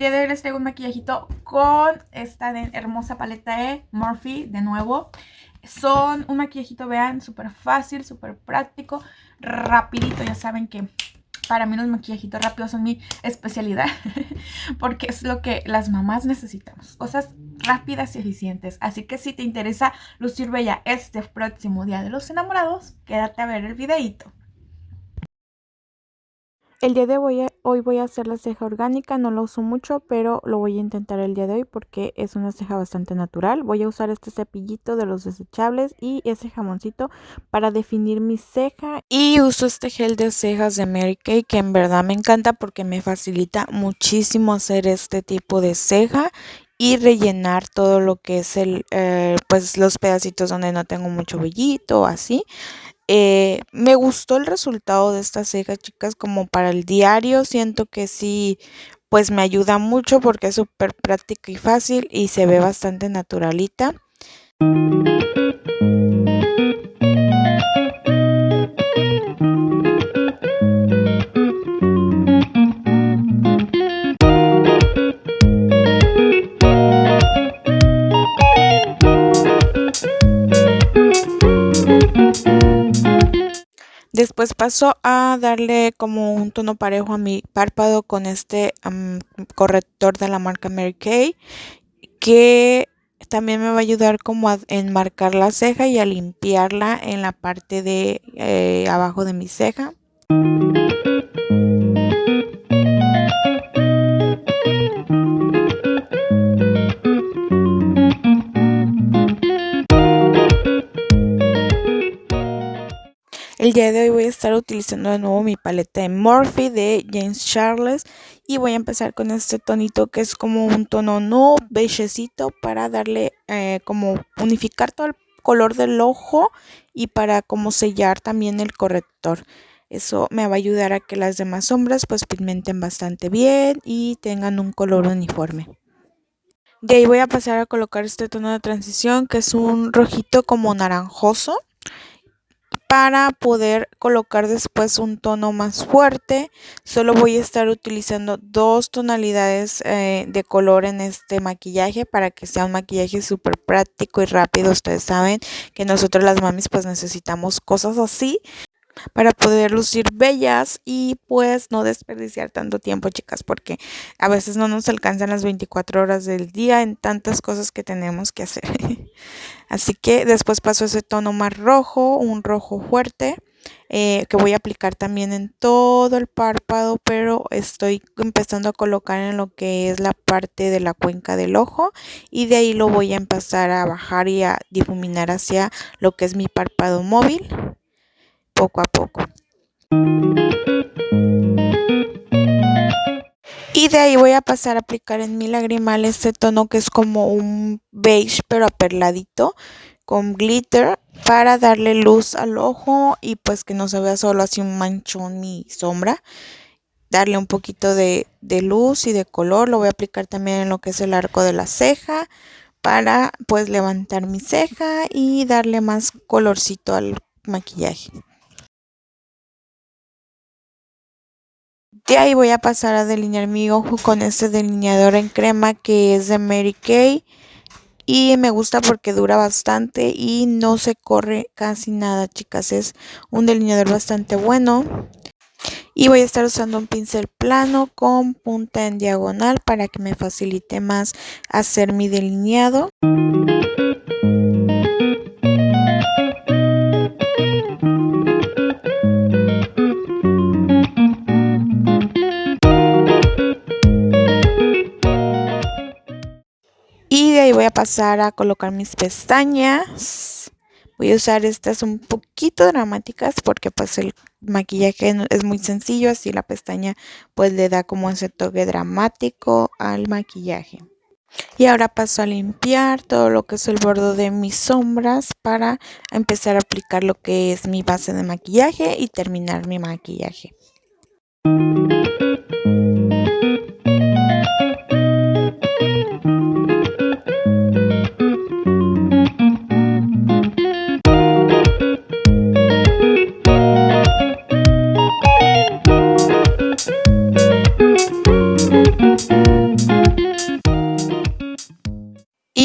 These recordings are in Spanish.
día de hoy les traigo un maquillajito con esta hermosa paleta de Morphe de nuevo. Son un maquillajito, vean, súper fácil, súper práctico, rapidito. Ya saben que para mí los maquillajitos rápidos son mi especialidad porque es lo que las mamás necesitamos. Cosas rápidas y eficientes. Así que si te interesa lucir bella este próximo día de los enamorados, quédate a ver el videito. El día de hoy, hoy voy a hacer la ceja orgánica, no la uso mucho, pero lo voy a intentar el día de hoy porque es una ceja bastante natural. Voy a usar este cepillito de los desechables y ese jamoncito para definir mi ceja. Y uso este gel de cejas de Mary Kay que en verdad me encanta porque me facilita muchísimo hacer este tipo de ceja y rellenar todo lo que es el, eh, pues los pedacitos donde no tengo mucho vellito o así. Eh, me gustó el resultado de esta ceja, chicas, como para el diario. Siento que sí, pues me ayuda mucho porque es súper práctica y fácil y se ve bastante naturalita. Después paso a darle como un tono parejo a mi párpado con este corrector de la marca Mary Kay que también me va a ayudar como a enmarcar la ceja y a limpiarla en la parte de eh, abajo de mi ceja. El día de hoy estar utilizando de nuevo mi paleta de Morphe de James Charles y voy a empezar con este tonito que es como un tono no beigecito para darle eh, como unificar todo el color del ojo y para como sellar también el corrector. Eso me va a ayudar a que las demás sombras pues pigmenten bastante bien y tengan un color uniforme. De ahí voy a pasar a colocar este tono de transición que es un rojito como naranjoso para poder colocar después un tono más fuerte. Solo voy a estar utilizando dos tonalidades eh, de color en este maquillaje para que sea un maquillaje súper práctico y rápido. Ustedes saben que nosotros las mamis pues necesitamos cosas así para poder lucir bellas y pues no desperdiciar tanto tiempo chicas porque a veces no nos alcanzan las 24 horas del día en tantas cosas que tenemos que hacer. Así que después paso ese tono más rojo un rojo fuerte eh, que voy a aplicar también en todo el párpado pero estoy empezando a colocar en lo que es la parte de la cuenca del ojo y de ahí lo voy a empezar a bajar y a difuminar hacia lo que es mi párpado móvil poco a poco. Y de ahí voy a pasar a aplicar en mi lagrimal este tono que es como un beige pero aperladito con glitter para darle luz al ojo y pues que no se vea solo así un manchón mi sombra. Darle un poquito de, de luz y de color. Lo voy a aplicar también en lo que es el arco de la ceja para pues levantar mi ceja y darle más colorcito al maquillaje. De ahí voy a pasar a delinear mi ojo con este delineador en crema que es de Mary Kay. Y me gusta porque dura bastante y no se corre casi nada, chicas. Es un delineador bastante bueno. Y voy a estar usando un pincel plano con punta en diagonal para que me facilite más hacer mi delineado. Voy a pasar a colocar mis pestañas. Voy a usar estas un poquito dramáticas porque pues el maquillaje es muy sencillo, así la pestaña pues le da como ese toque dramático al maquillaje. Y ahora paso a limpiar todo lo que es el borde de mis sombras para empezar a aplicar lo que es mi base de maquillaje y terminar mi maquillaje.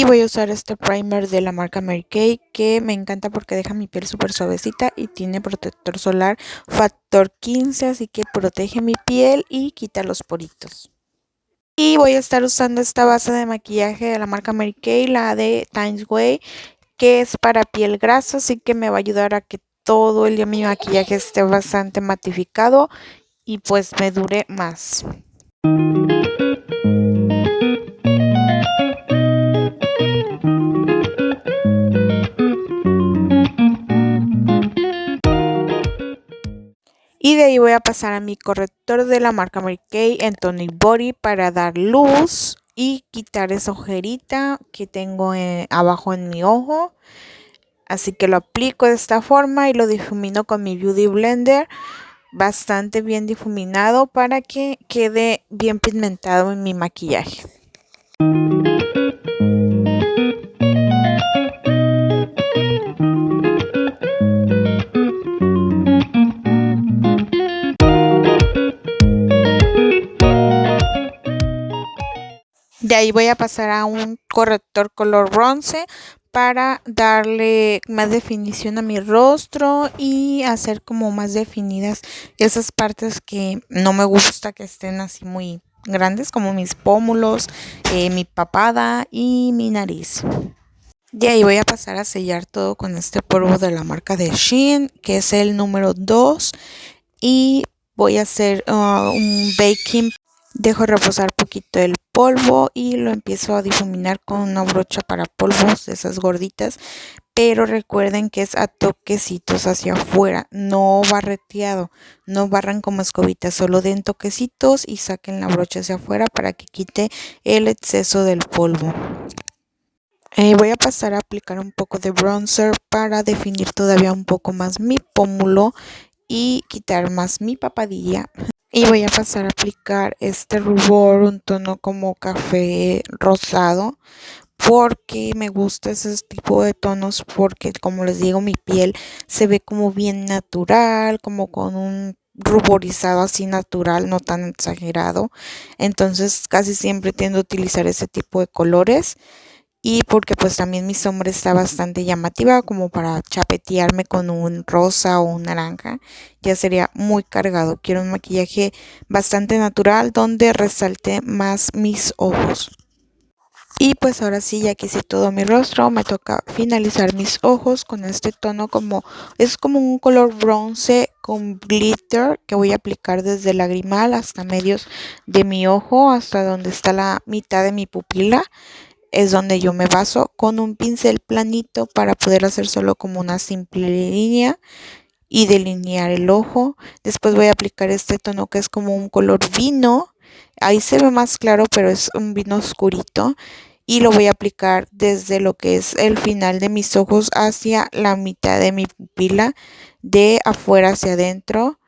A usar este primer de la marca Mary Kay que me encanta porque deja mi piel súper suavecita y tiene protector solar factor 15 así que protege mi piel y quita los poritos. Y voy a estar usando esta base de maquillaje de la marca Mary Kay, la de Times Way, que es para piel grasa, así que me va a ayudar a que todo el día mi maquillaje esté bastante matificado y pues me dure más. Y de ahí voy a pasar a mi corrector de la marca Mary Kay en Tonic Body para dar luz y quitar esa ojerita que tengo eh, abajo en mi ojo. Así que lo aplico de esta forma y lo difumino con mi Beauty Blender bastante bien difuminado para que quede bien pigmentado en mi maquillaje. De ahí voy a pasar a un corrector color bronce para darle más definición a mi rostro y hacer como más definidas esas partes que no me gusta que estén así muy grandes como mis pómulos, eh, mi papada y mi nariz. De ahí voy a pasar a sellar todo con este polvo de la marca de Shein que es el número 2 y voy a hacer uh, un baking Dejo reposar poquito el polvo y lo empiezo a difuminar con una brocha para polvos esas gorditas. Pero recuerden que es a toquecitos hacia afuera, no barreteado, no barran como escobitas, solo den toquecitos y saquen la brocha hacia afuera para que quite el exceso del polvo. Eh, voy a pasar a aplicar un poco de bronzer para definir todavía un poco más mi pómulo y quitar más mi papadilla y voy a pasar a aplicar este rubor, un tono como café rosado porque me gusta ese tipo de tonos porque como les digo mi piel se ve como bien natural, como con un ruborizado así natural, no tan exagerado. Entonces casi siempre tiendo a utilizar ese tipo de colores y porque pues también mi sombra está bastante llamativa como para chapetearme con un rosa o un naranja ya sería muy cargado. Quiero un maquillaje bastante natural donde resalte más mis ojos. Y pues ahora sí ya que todo mi rostro me toca finalizar mis ojos con este tono como es como un color bronce con glitter que voy a aplicar desde el lagrimal hasta medios de mi ojo hasta donde está la mitad de mi pupila es donde yo me baso con un pincel planito para poder hacer solo como una simple línea y delinear el ojo. Después voy a aplicar este tono que es como un color vino. Ahí se ve más claro, pero es un vino oscurito. Y lo voy a aplicar desde lo que es el final de mis ojos hacia la mitad de mi pupila, de afuera hacia adentro,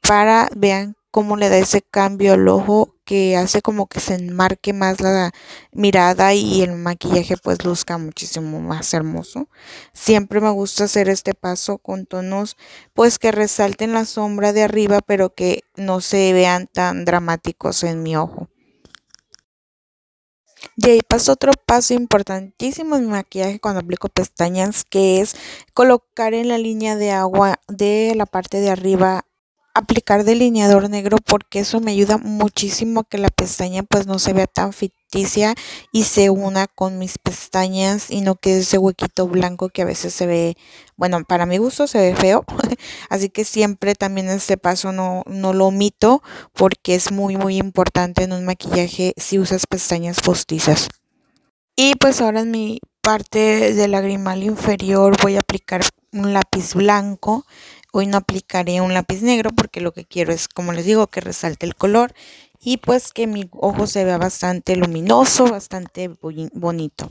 para vean cómo le da ese cambio al ojo que hace como que se enmarque más la mirada y el maquillaje pues luzca muchísimo más hermoso. Siempre me gusta hacer este paso con tonos pues que resalten la sombra de arriba pero que no se vean tan dramáticos en mi ojo. De ahí paso otro paso importantísimo en mi maquillaje cuando aplico pestañas que es colocar en la línea de agua de la parte de arriba aplicar delineador negro porque eso me ayuda muchísimo a que la pestaña pues no se vea tan ficticia y se una con mis pestañas y no quede ese huequito blanco que a veces se ve, bueno, para mi gusto se ve feo, así que siempre también este paso no, no lo omito porque es muy muy importante en un maquillaje si usas pestañas postizas. Y pues ahora en mi parte del lagrimal inferior voy a aplicar un lápiz blanco Hoy no aplicaré un lápiz negro porque lo que quiero es, como les digo, que resalte el color y pues que mi ojo se vea bastante luminoso, bastante bonito.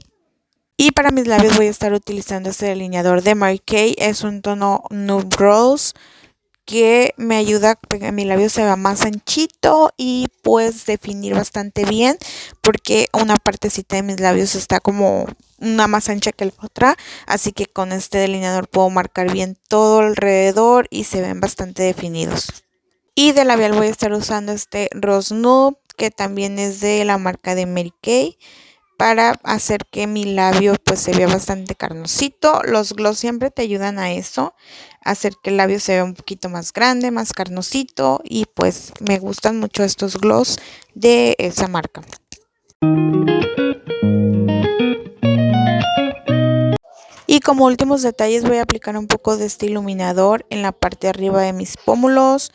Y para mis labios voy a estar utilizando este delineador de Mary. Es un tono Nude Rose que me ayuda a que mi labio se vea más anchito y pues definir bastante bien porque una partecita de mis labios está como una más ancha que la otra así que con este delineador puedo marcar bien todo alrededor y se ven bastante definidos. Y de labial voy a estar usando este Rose Nude que también es de la marca de Mary Kay para hacer que mi labio pues se vea bastante carnosito. Los gloss siempre te ayudan a eso, hacer que el labio se vea un poquito más grande, más carnosito y pues me gustan mucho estos gloss de esa marca. Y como últimos detalles voy a aplicar un poco de este iluminador en la parte de arriba de mis pómulos,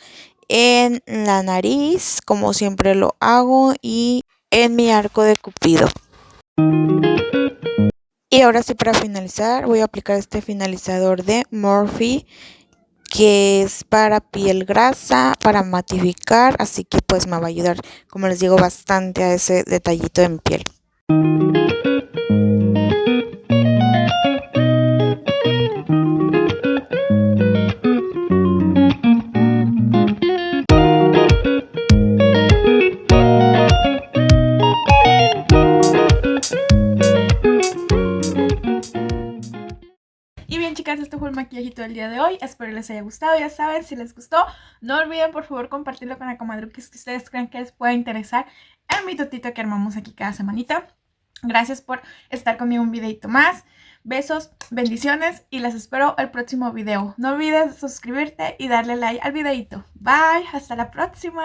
en la nariz, como siempre lo hago, y en mi arco de cupido. Y ahora sí para finalizar voy a aplicar este finalizador de Morphe que es para piel grasa, para matificar, así que pues me va a ayudar, como les digo, bastante a ese detallito en piel. Maquillajito del día de hoy. Espero les haya gustado. Ya saben, si les gustó, no olviden por favor compartirlo con la comadruquis que ustedes crean que les pueda interesar en mi totito que armamos aquí cada semanita. Gracias por estar conmigo un videito más. Besos, bendiciones y les espero el próximo video. No olvides suscribirte y darle like al videito. Bye, hasta la próxima.